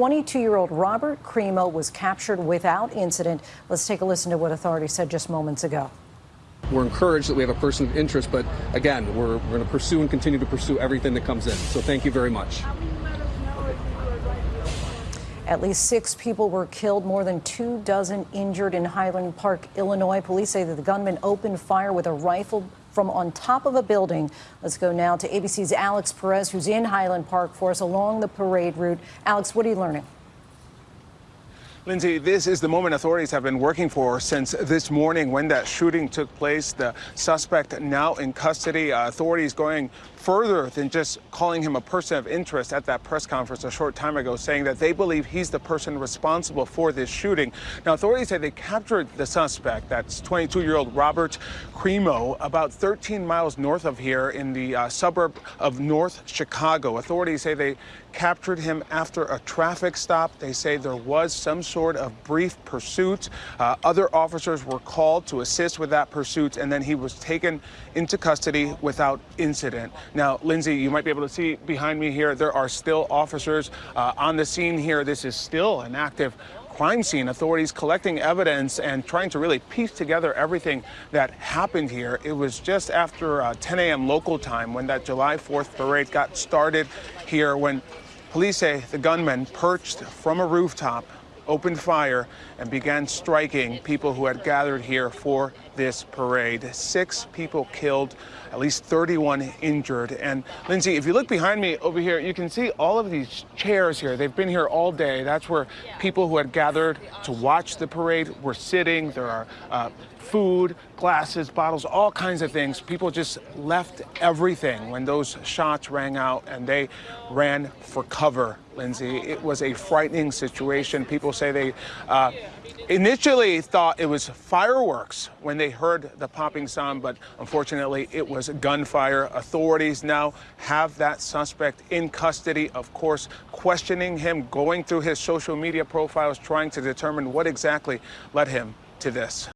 22-year-old Robert Crimo was captured without incident. Let's take a listen to what authorities said just moments ago. We're encouraged that we have a person of interest, but again, we're, we're going to pursue and continue to pursue everything that comes in. So thank you very much. At least six people were killed, more than two dozen injured in Highland Park, Illinois. Police say that the gunman opened fire with a rifle from on top of a building. Let's go now to ABC's Alex Perez, who's in Highland Park for us along the parade route. Alex, what are you learning? Lindsay, this is the moment authorities have been working for since this morning when that shooting took place. The suspect now in custody. Uh, authorities going further than just calling him a person of interest at that press conference a short time ago, saying that they believe he's the person responsible for this shooting. Now, authorities say they captured the suspect, that's 22-year-old Robert Crimo, about 13 miles north of here in the uh, suburb of North Chicago. Authorities say they captured him after a traffic stop. They say there was some sort of brief pursuit. Uh, other officers were called to assist with that pursuit, and then he was taken into custody without incident. Now, Lindsay, you might be able to see behind me here, there are still officers uh, on the scene here. This is still an active crime scene. Authorities collecting evidence and trying to really piece together everything that happened here. It was just after uh, 10 a.m. local time when that July 4th parade got started here when police say the gunman perched from a rooftop opened fire and began striking people who had gathered here for this parade. Six people killed, at least 31 injured. And Lindsay, if you look behind me over here, you can see all of these chairs here. They've been here all day. That's where people who had gathered to watch the parade were sitting. There are uh, food, glasses, bottles, all kinds of things. People just left everything when those shots rang out and they ran for cover, Lindsay. It was a frightening situation. People say they uh, initially thought it was fireworks when they heard the popping sound, but unfortunately it was gunfire. Authorities now have that suspect in custody, of course, questioning him, going through his social media profiles, trying to determine what exactly led him to this.